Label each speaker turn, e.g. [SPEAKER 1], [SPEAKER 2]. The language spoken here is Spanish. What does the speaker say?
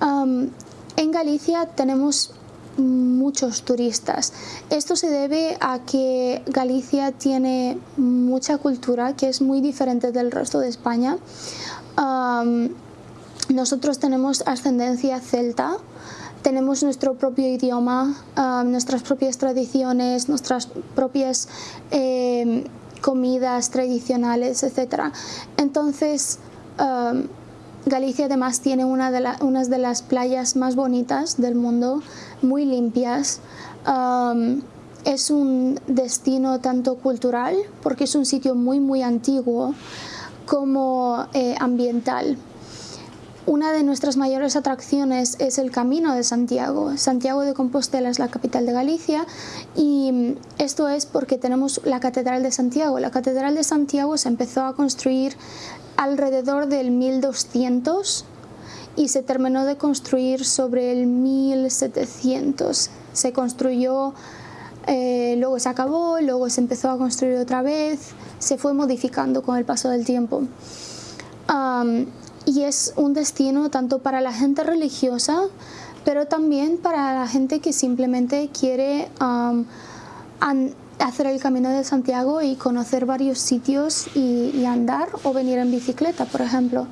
[SPEAKER 1] Um, en Galicia tenemos muchos turistas. Esto se debe a que Galicia tiene mucha cultura que es muy diferente del resto de España. Um, nosotros tenemos ascendencia celta, tenemos nuestro propio idioma, nuestras propias tradiciones, nuestras propias eh, comidas tradicionales, etc. Entonces, um, Galicia además tiene una de de las playas más bonitas del mundo, muy limpias. Es un destino tanto cultural, porque es un sitio muy muy antiguo, como eh, ambiental. Una de nuestras mayores atracciones es el Camino de Santiago. Santiago de Compostela es la capital de Galicia y esto es porque tenemos la Catedral de Santiago. La Catedral de Santiago se empezó a construir alrededor del 1200 y se terminó de construir sobre el 1700. Se construyó, eh, luego se acabó, luego se empezó a construir otra vez, se fue modificando con el paso del tiempo. Y es un destino tanto para la gente religiosa, pero también para la gente que simplemente quiere hacer el Camino de Santiago y conocer varios sitios y, y andar o venir en bicicleta, por ejemplo.